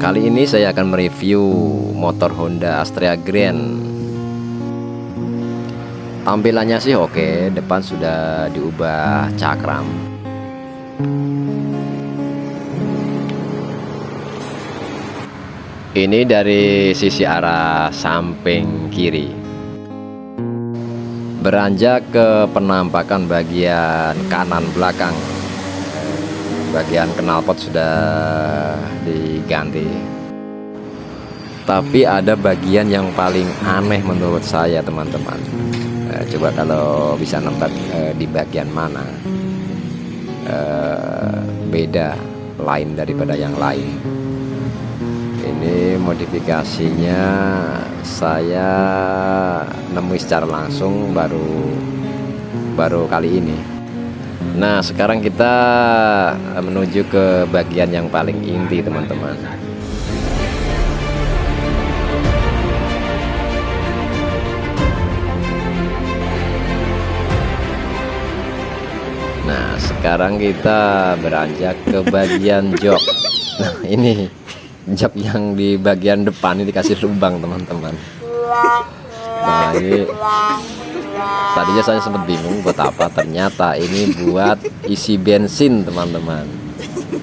Kali ini saya akan mereview motor Honda Astrea Grand. Tampilannya sih oke, depan sudah diubah cakram. Ini dari sisi arah samping kiri. Beranjak ke penampakan bagian kanan belakang bagian knalpot sudah diganti. Tapi ada bagian yang paling aneh menurut saya teman-teman. Eh, coba kalau bisa nebak eh, di bagian mana. Eh, beda lain daripada yang lain. Ini modifikasinya saya nemui secara langsung baru baru kali ini Nah sekarang kita menuju ke bagian yang paling inti teman-teman. Nah sekarang kita beranjak ke bagian jok. Nah ini jok yang di bagian depan ini dikasih lubang teman-teman. Nah ini tadinya saya sempat bingung buat apa ternyata ini buat isi bensin teman-teman.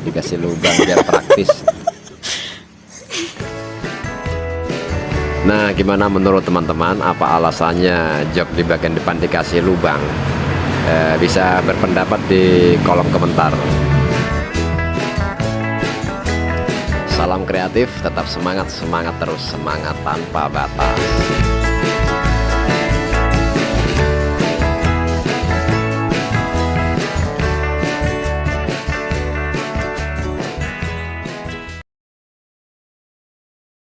Dikasih lubang biar praktis. Nah gimana menurut teman-teman? Apa alasannya jok di bagian depan dikasih lubang? Eh, bisa berpendapat di kolom komentar. Salam kreatif tetap semangat semangat terus semangat tanpa batas